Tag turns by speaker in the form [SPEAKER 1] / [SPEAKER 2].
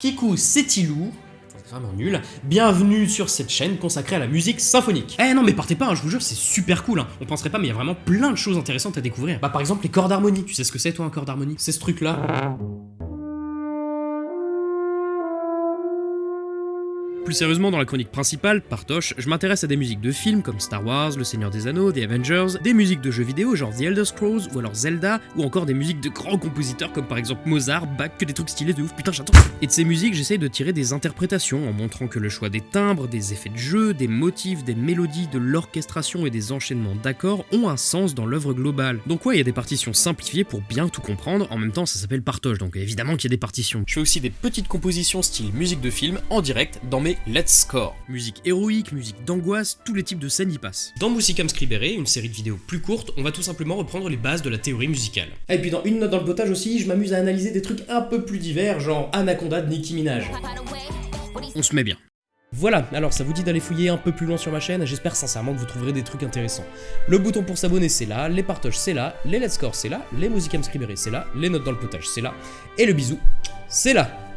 [SPEAKER 1] Kikou Setilou, vraiment nul, bienvenue sur cette chaîne consacrée à la musique symphonique. Eh non mais partez pas, hein, je vous jure c'est super cool, hein. on penserait pas mais il y a vraiment plein de choses intéressantes à découvrir. Bah par exemple les cordes d'harmonie, tu sais ce que c'est toi un corps d'harmonie C'est ce truc là. Plus sérieusement, dans la chronique principale, Partoche, je m'intéresse à des musiques de films comme Star Wars, Le Seigneur des Anneaux, The Avengers, des musiques de jeux vidéo genre The Elder Scrolls ou alors Zelda, ou encore des musiques de grands compositeurs comme par exemple Mozart, Bach, que des trucs stylés de ouf, putain j'attends Et de ces musiques, j'essaye de tirer des interprétations en montrant que le choix des timbres, des effets de jeu, des motifs, des mélodies, de l'orchestration et des enchaînements d'accords ont un sens dans l'œuvre globale. Donc ouais, il y a des partitions simplifiées pour bien tout comprendre, en même temps ça s'appelle Partoche, donc évidemment qu'il y a des partitions. Je fais aussi des petites compositions style musique de film en direct dans mes Let's Score. Musique héroïque, musique d'angoisse, tous les types de scènes y passent. Dans Musicam Scribere, une série de vidéos plus courtes, on va tout simplement reprendre les bases de la théorie musicale. Ah, et puis dans Une note dans le potage aussi, je m'amuse à analyser des trucs un peu plus divers, genre Anaconda de Nicki Minaj. On se met bien. Voilà, alors ça vous dit d'aller fouiller un peu plus loin sur ma chaîne, j'espère sincèrement que vous trouverez des trucs intéressants. Le bouton pour s'abonner c'est là, les partages c'est là, les let's score c'est là, les Musicam Scribere c'est là, les notes dans le potage c'est là, et le bisou c'est là